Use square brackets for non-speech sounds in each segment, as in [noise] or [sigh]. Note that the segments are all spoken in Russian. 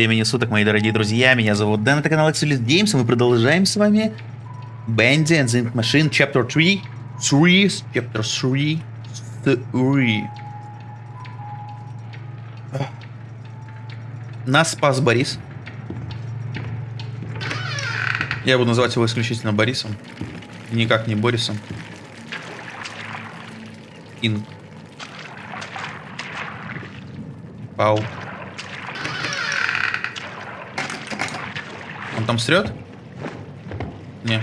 времени суток, мои дорогие друзья. Меня зовут Дэн, это канал Exolist Games, и мы продолжаем с вами Bandy and the Machine Chapter 3. 3, Chapter 3. 3. Нас спас Борис. Я буду называть его исключительно Борисом. Никак не Борисом. Инг. Пау. Там срет? Не.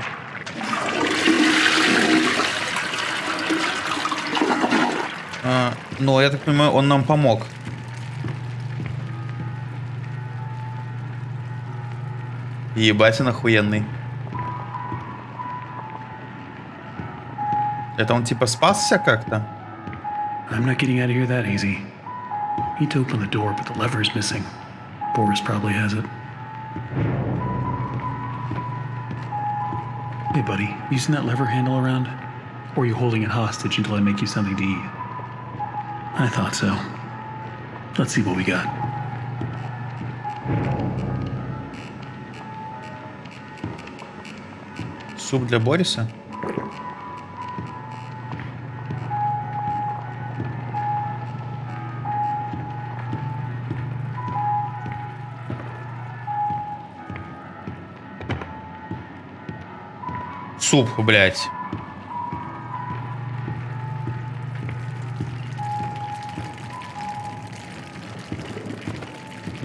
А, ну, я так понимаю, он нам помог. Ебать, он охуенный. Это он типа спасся как-то? I'm not getting out of here that easy. Need to open the door, but the lever is missing. Boris probably has it. Hey, buddy, you seen that lever handle around? Or are you holding it hostage until I make you something to eat? I thought so. Let's see what we got. Суп для Бориса? Суп, блядь.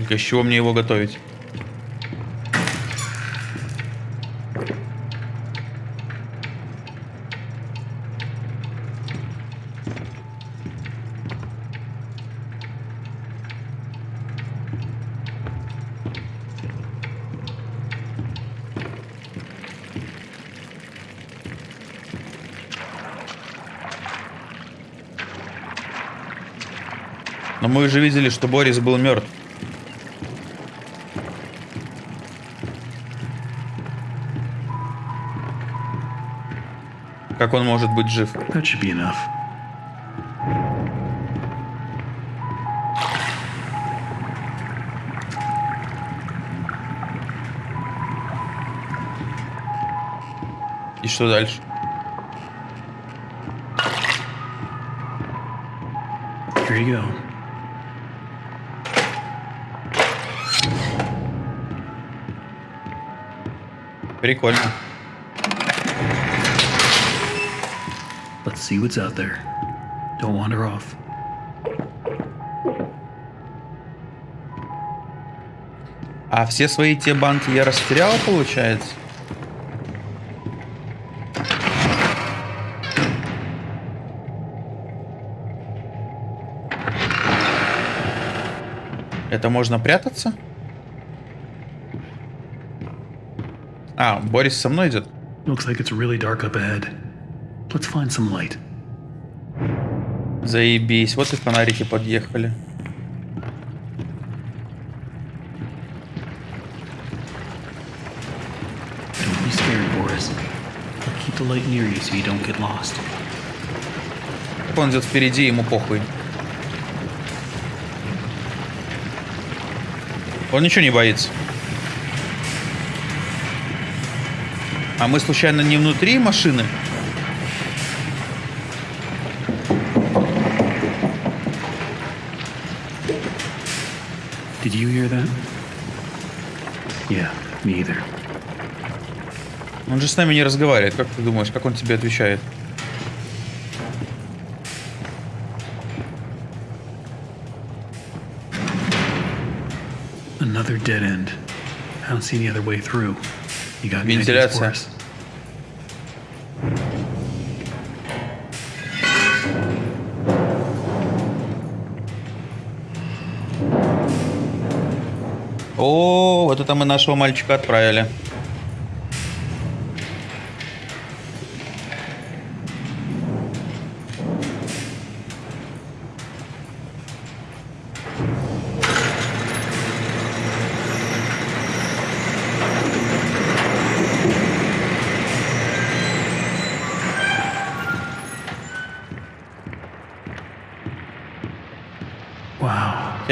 Из чего мне его готовить? Но мы уже видели, что Борис был мертв. Как он может быть жив? That should be enough. И что дальше? Here you go. Прикольно. Let's see what's out there. Don't wander off. А все свои те банки я растерял, получается? Это можно прятаться? А, Борис со мной идет? Looks like it's really dark up ahead. Let's find some light. Заебись, вот и фонарики подъехали. Don't be scared, Boris. I'll keep the light near you so you don't get lost. Как он идет впереди, ему похуй. Он ничего не боится. А мы случайно не внутри машины? Did you hear that? Yeah, me either. Он же с нами не разговаривает. Как ты думаешь, как он тебе отвечает? Another dead end. I don't see any other way through. Вентиляция. О, вот это мы нашего мальчика отправили.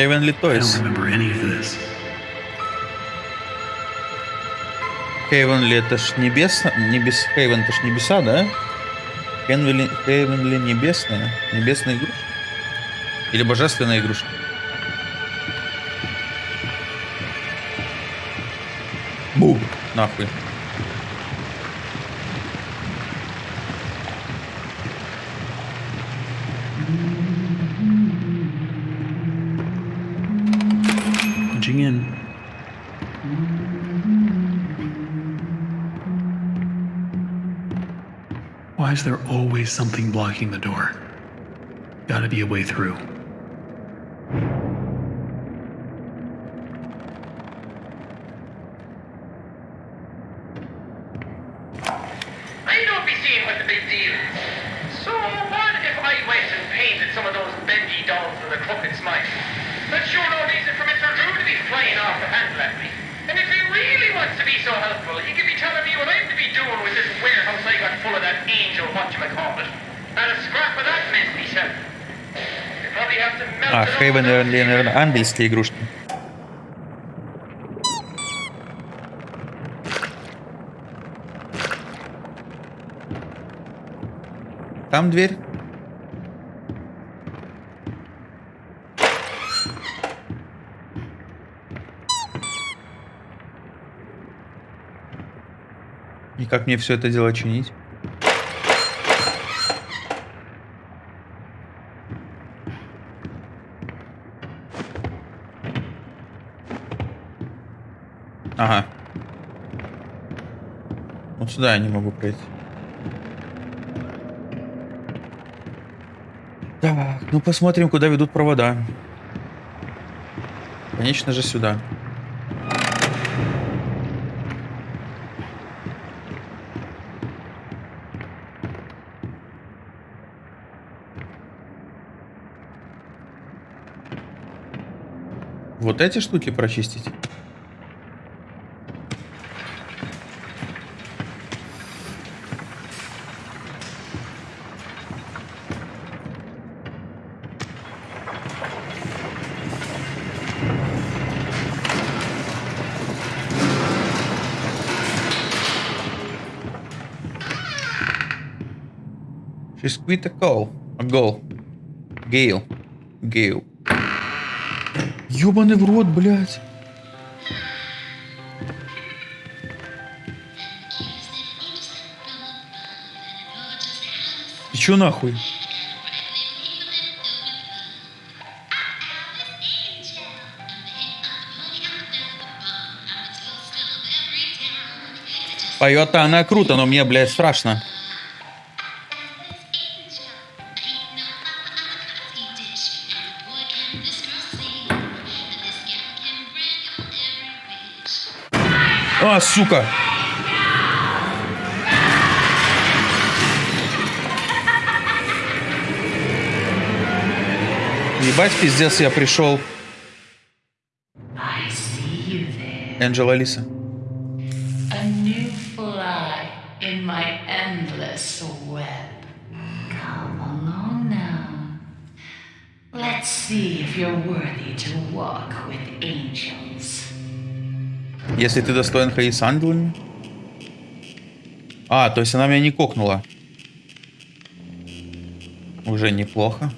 Heavenly Toys. Heavenly это ж небесно, небес, Heaven это ж небеса, да? Heavenly, Heavenly небесная, небесная игрушка? Или божественная игрушка? Бу! Нахуй. In. Why is there always something blocking the door? Gotta be a way through. Down. наверное, ангельские игрушки. Там дверь. И как мне все это дело чинить? Вот сюда я не могу пройти. Так, ну посмотрим, куда ведут провода. Конечно же, сюда. Вот эти штуки прочистить? Call. A goal. Гейл. Гейл. Ёбаный в рот, блядь. И чё нахуй? Поет-то она круто, но мне, блядь, страшно. А, сука! Ебать, пиздец, я пришел. I see you there. Энджел Алиса. A new fly in my endless web. Come along now. Let's see if you're worthy to walk with angels. Если ты достоин ходить с ангелами. А, то есть она меня не кокнула. Уже неплохо.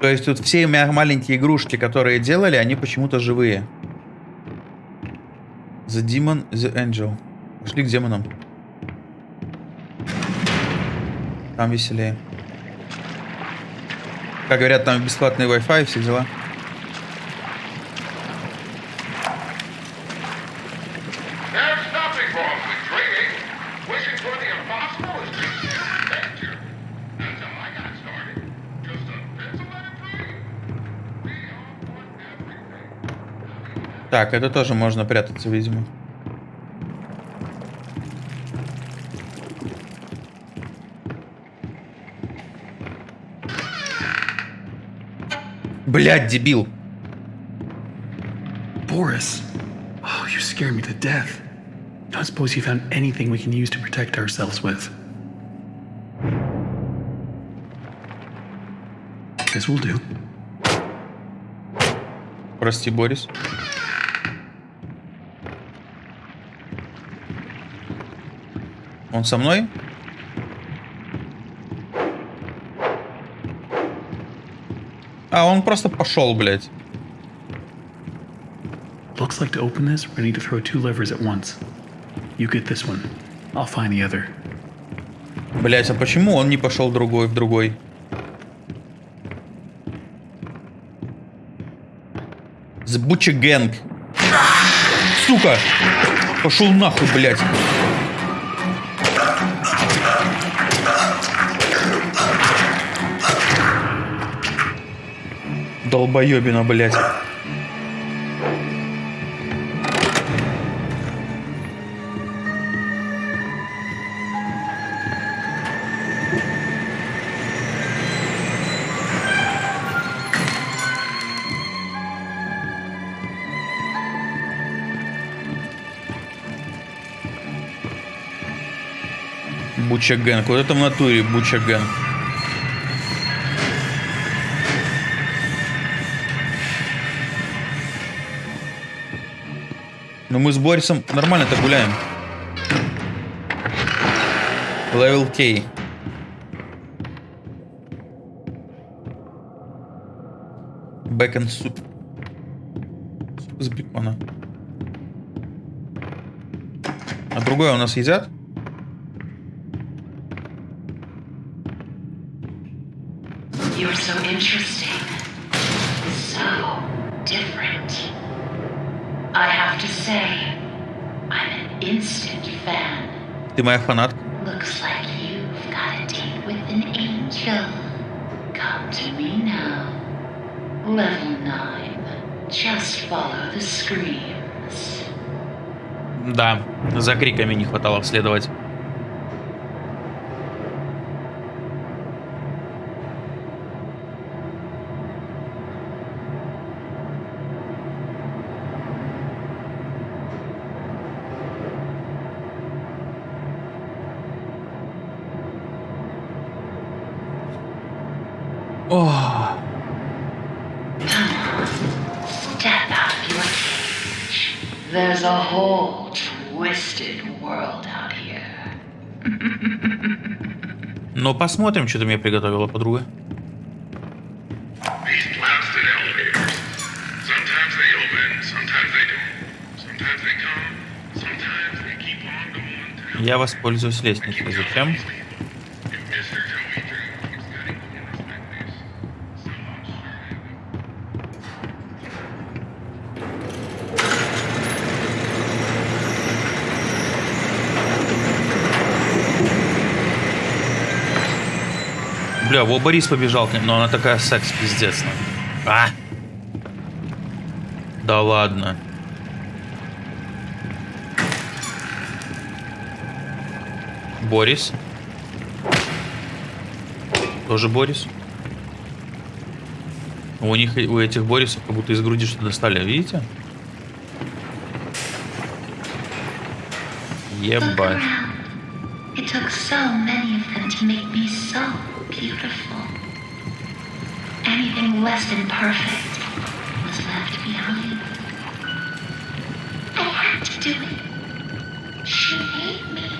То есть тут все ма- маленькие игрушки, которые делали, они почему-то живые. The Demon, The Angel. Пошли к демонам. Там веселее. Как говорят, там бесплатный Wi-Fi все дела. There's nothing wrong with dreaming. Wishing блядь, дебил. Boris. Oh, you scared me to death. Don't suppose you found anything we can use to protect ourselves with. This will do. Прости, Борис. Он со мной? А, он просто пошел, блядь. Looks like to open this, we're gonna need to throw two levers at once. You get this one. I'll find the other. Блять, а почему он не пошел другой в другой? The Butcher Gang. Сука! Пошел нахуй, блядь. Долбоебина, блядь. Буча Гэнг. Вот это в натуре Буча Гэнг. Ну мы с Борисом нормально-то гуляем. Левел К. Бэкон суп. Суп из бекона. А другое у нас едят? Follow the screams. Да, за криками не хватало следовать. О, Step out of your cage. There's a whole twisted world out here. ну посмотрим, что ты мне приготовила, подруга. These blasted elevators. Sometimes they open, sometimes they don't. Sometimes they come, sometimes they keep on going. Я воспользуюсь лестницей. Зачем? If Mr. Toby Drew keeps cutting corners like this, someone sure will. Бля, во Борис побежал к ней, но она такая секс пиздец. ну. А? Да ладно. Борис. Тоже Борис. У них, у этих Борисов как будто из груди что-то достали, видите? Ебать. It took so many of them to make me so beautiful. Anything less than perfect was left behind. I had to do it. She hate me.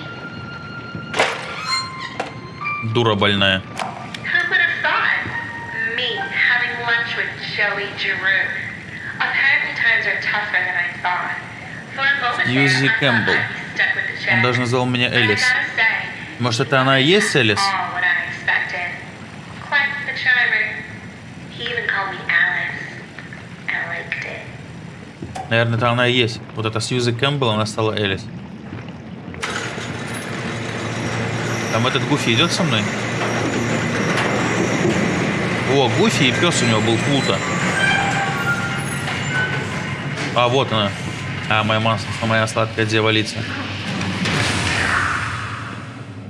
Дура больная. Who would have thought? Me having lunch with Joey Giroux. Apparently times are tougher than I thought. For a moment thought Кэмпбелл. I'd be stuck with the Он даже назвал меня Элис. Может, это она и есть Элис? Наверное, это она и есть. Вот эта Сьюзи Кэмпбелл, она стала Элис. Там этот Гуфи идет со мной? О, Гуфи и пес у него был Плута. А, вот она. А, моя, мас- моя сладкая дьяволица.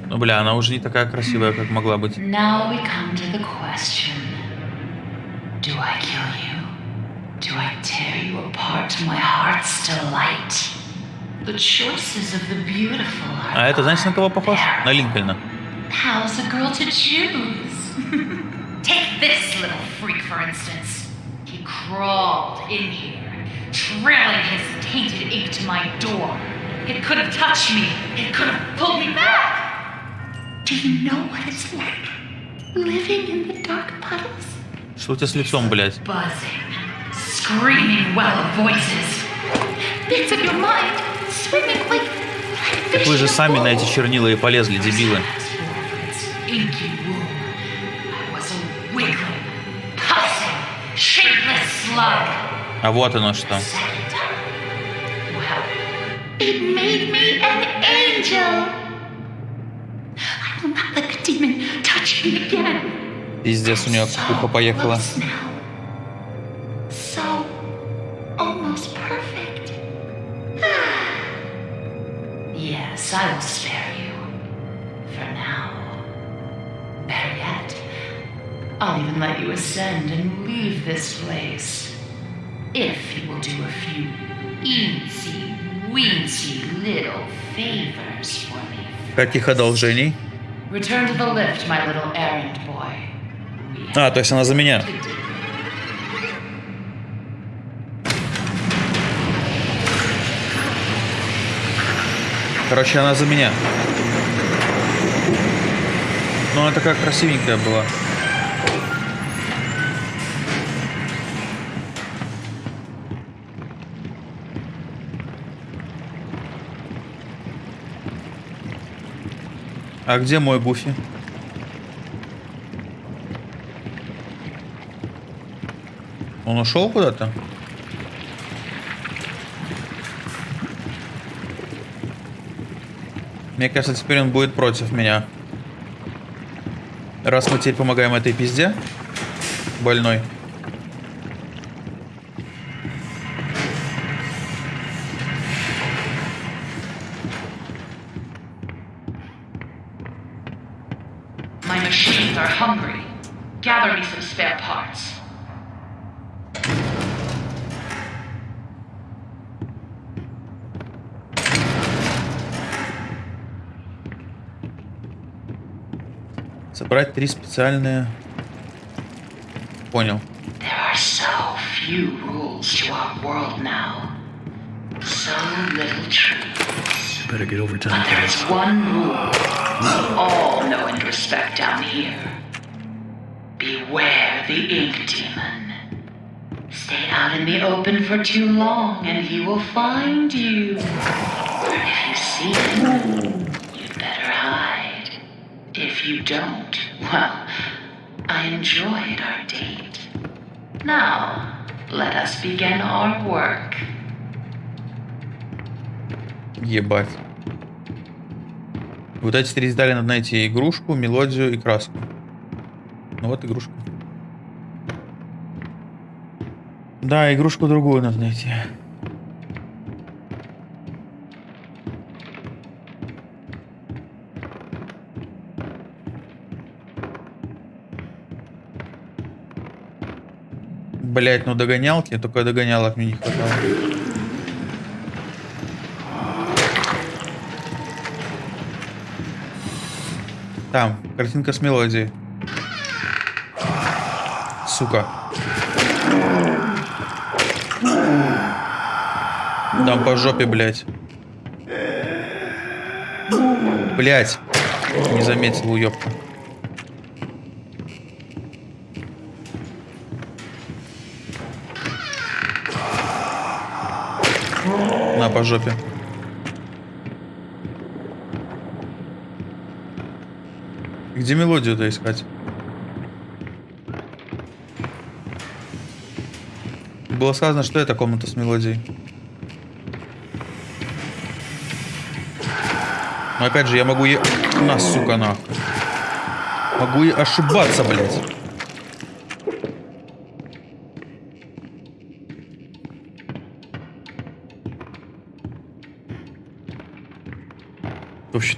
Ну, бля, она уже не такая красивая, как могла быть. Now we come to the question Do I kill you? Do I tear you apart to my heart's delight? The choices of the beautiful are. А это, знаете, на кого похож? there. На Линкольна. How's a girl to choose? [laughs] Take this little freak, for instance. He crawled in here, trailing his tainted ink to my door. It could have touched me. It could have pulled me back. Do you know what it's like living in the dark puddles? Что у тебя с лицом, блядь? Buzzing, Screaming well of voices. Bits of your mind swimming like. like Так вы же сами на эти чернила и полезли, дебилы. А вот оно что. It made me an angel. Пиздец, у нее кукуха поехала. Even let you ascend and leave this place. If you will do a few eensy, weensy little favors for me. Каких одолжений? Return to the lift, my little errand boy. А, то есть она за меня. Короче, она за меня. Ну, она такая красивенькая была. А где мой Гуфи? Он ушел куда-то? Мне кажется, теперь он будет против меня. Раз мы теперь помогаем этой пизде. Больной. три специальные... Понял. There are so few rules to our world now. So little trees. Better get overtime, But there is kids. one rule we all know and respect down here. Beware the ink demon. Stay out in the open for too long and he will find you. You don't, well, I enjoyed our date. Now, let us begin our work. Ебать. Вот эти три детали надо найти. Игрушку, мелодию и краску. Ну вот игрушка. Да, игрушку другую надо найти. Блять, ну догонялки, только догонялок мне не хватало. Там, картинка с мелодией. Сука. Дам по жопе, блядь. Блядь. Не заметил, уёбка. На, по жопе. Где мелодию-то искать? Было сказано, что это комната с мелодией. Но опять же, я могу е... На, сука, нахуй. Могу и ошибаться, блядь.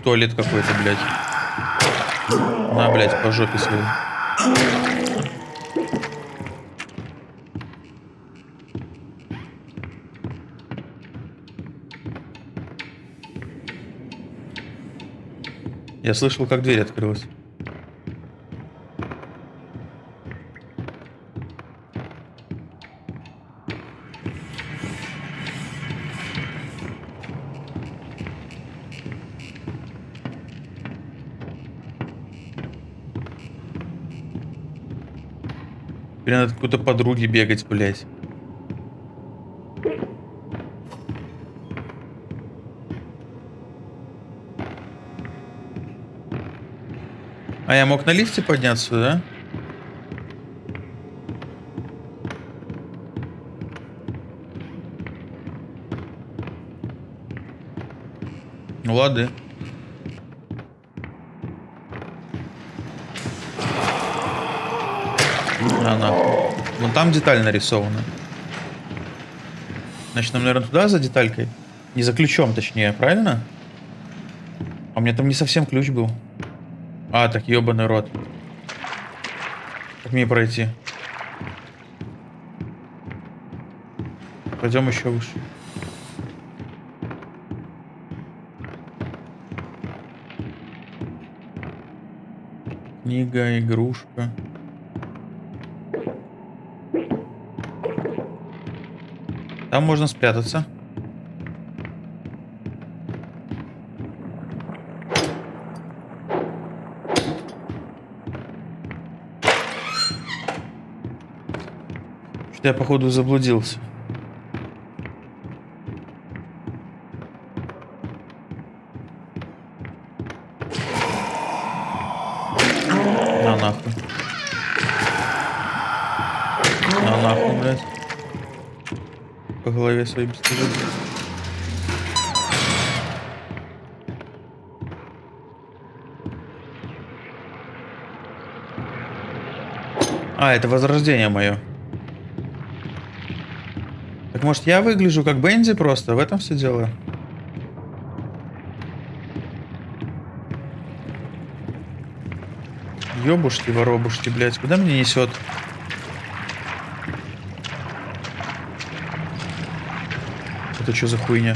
Туалет какой-то, блядь. На, блядь, по жопе своей. Я слышал, как дверь открылась. Теперь надо какой-то подруги бегать, блядь. А я мог на лифте подняться, да? Ну лады. Там деталь нарисована. Значит, нам, наверное, туда за деталькой? Не за ключом, точнее, правильно? А у меня там не совсем ключ был. А, так ебаный рот. Как мне пройти? Пойдем еще выше. Книга, игрушка. Там можно спрятаться. Что-то я, походу, заблудился. Своей бесстыжим. А, это возрождение мое. Так может я выгляжу как Бензи просто? В этом все дело. Ёбушки, воробушки, блядь, куда меня несет? Это что за хуйня?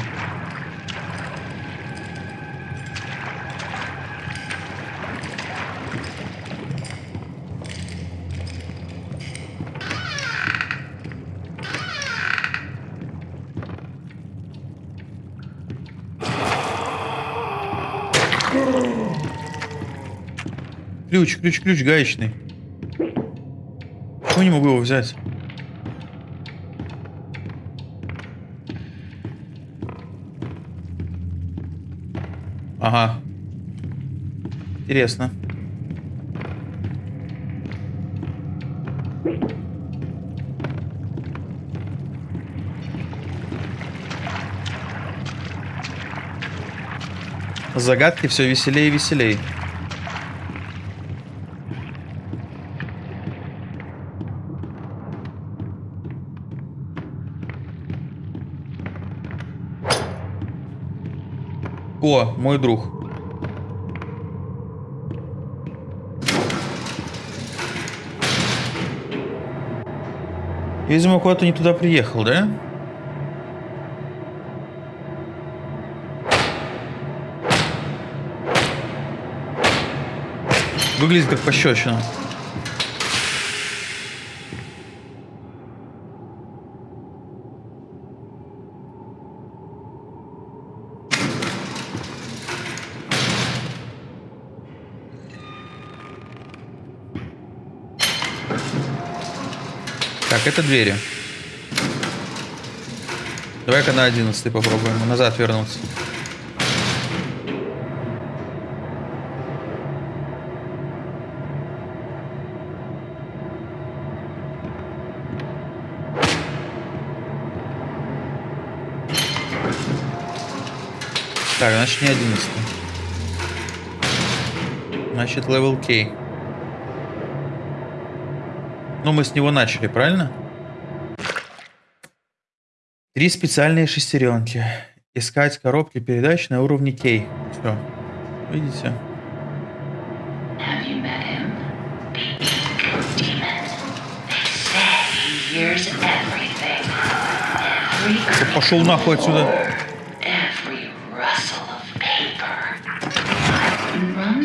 Ключ, ключ, ключ гаечный. Почему не могу его взять? Интересно. Загадки все веселее и веселее. О, мой друг. Видимо, куда-то не туда приехал, да? Выглядит как пощечина. Так, это двери. Давай-ка на 11 попробуем. Назад вернуться. Так, значит не 11. Значит level K. Ну, мы с него начали, правильно? Три специальные шестеренки. Искать коробки передач на уровне K. Все. Видите? Пошел нахуй отсюда.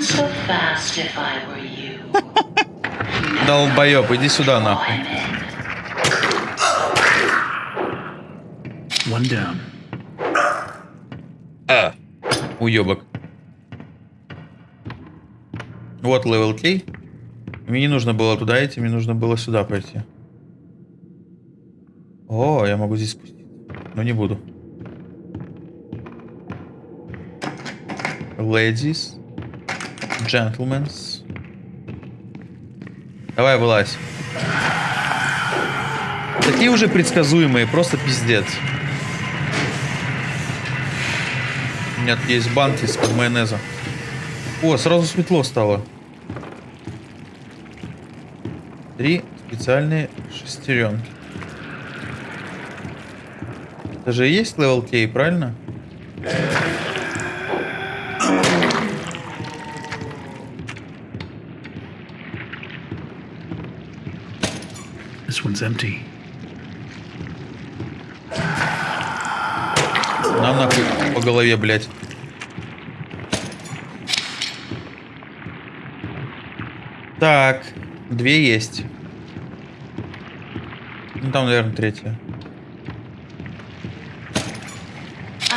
so fast if I were you. Долбоеб, иди сюда нахуй. One down. А. Уебок. Вот level K. Мне не нужно было туда идти, мне нужно было сюда пойти. О, я могу здесь спуститься. Но не буду. Ladies. Gentlemen. Давай, вылазь. Такие уже предсказуемые, просто пиздец. У меня тут есть банки из-под майонеза. О, сразу светло стало. Три специальные шестеренки. Это же и есть level K, правильно? One's empty. На нахуй по голове, блядь. Так, две есть. Ну там, наверное, третья.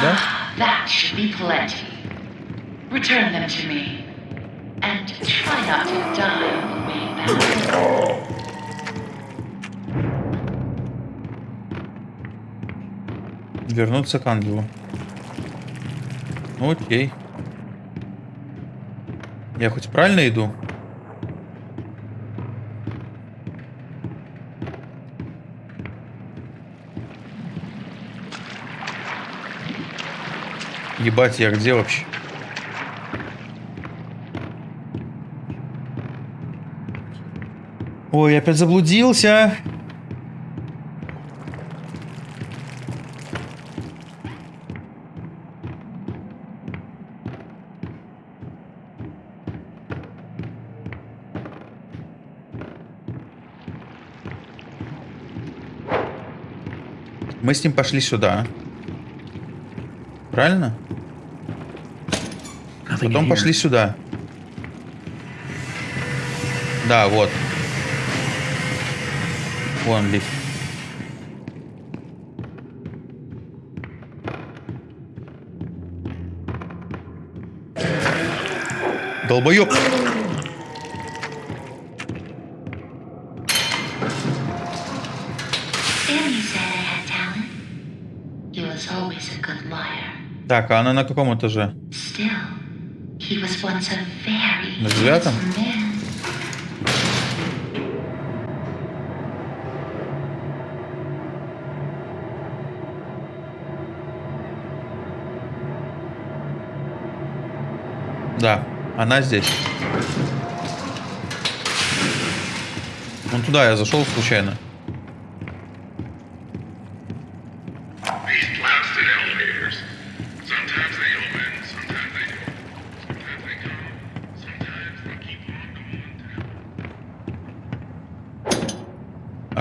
Да? That should be plenty. Return them to me. And try not to die Вернуться к ангелу. Ну, окей. Я хоть правильно иду? Ебать, я где вообще? Ой, опять заблудился. С ним пошли сюда. Правильно? Потом пошли сюда. Да, вот. Вон лифт. Долбоёб! Так, а она на каком этаже? На девятом? Да, она здесь. Вон туда я зашел случайно.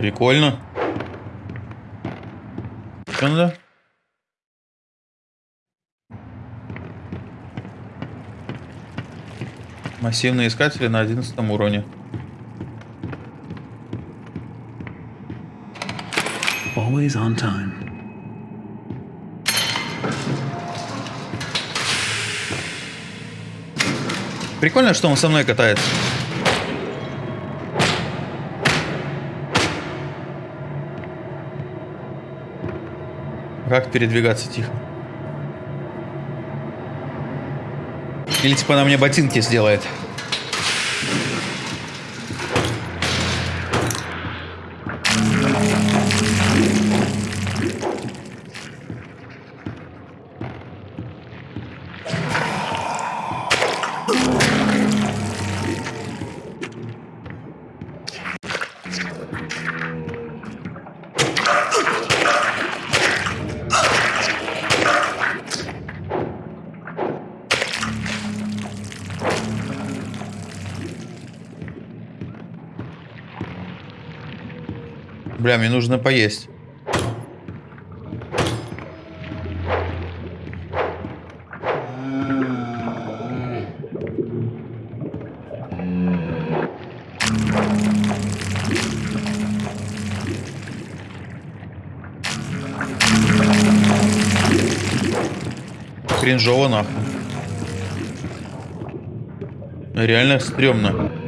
Прикольно. Что надо? Массивные искатели на 11 уровне. Always on time. Прикольно, что он со мной катается. Как передвигаться тихо? Или типа она мне ботинки сделает? Бля, мне нужно поесть. Кринжово нахуй. Реально стрёмно.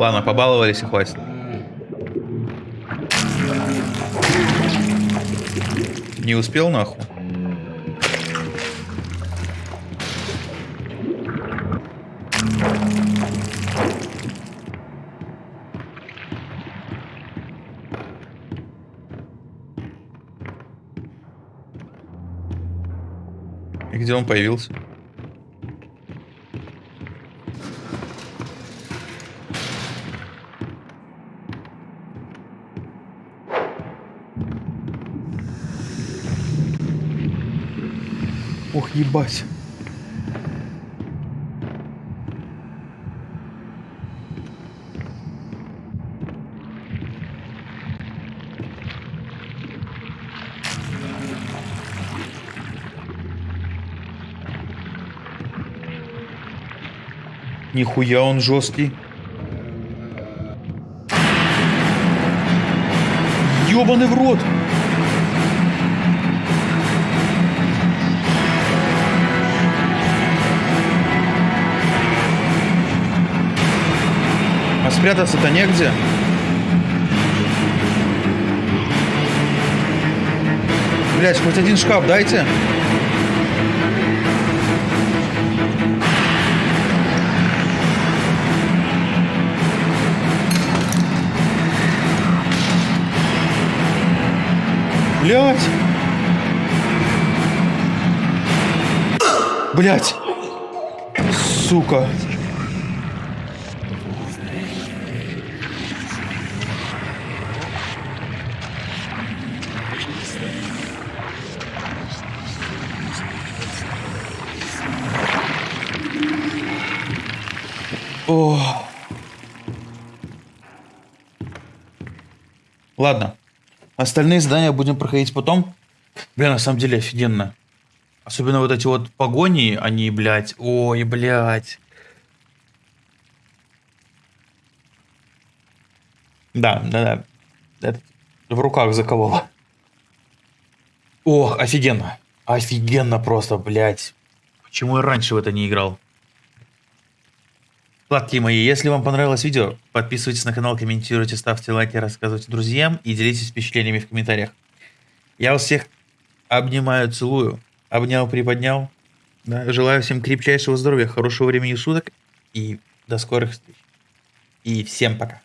Ладно, побаловались и хватит. Не успел нахуй? И где он появился? Ох, ебать. Нихуя он жесткий. Ёбаный в рот! Спрятаться-то негде. Блять, хоть один шкаф дайте. Блять. Блять. Сука. О. Ладно. Остальные задания будем проходить потом. Бля, на самом деле офигенно. Особенно вот эти вот погони, они, блядь, ой, блядь. Да, да, да. Это в руках закололо. О, офигенно. Офигенно просто, блядь. Почему я раньше в это не играл? Сладкие мои, если вам понравилось видео, подписывайтесь на канал, комментируйте, ставьте лайки, рассказывайте друзьям и делитесь впечатлениями в комментариях. Я вас всех обнимаю, целую, обнял, приподнял. Да, желаю всем крепчайшего здоровья, хорошего времени суток и до скорых встреч. И всем пока.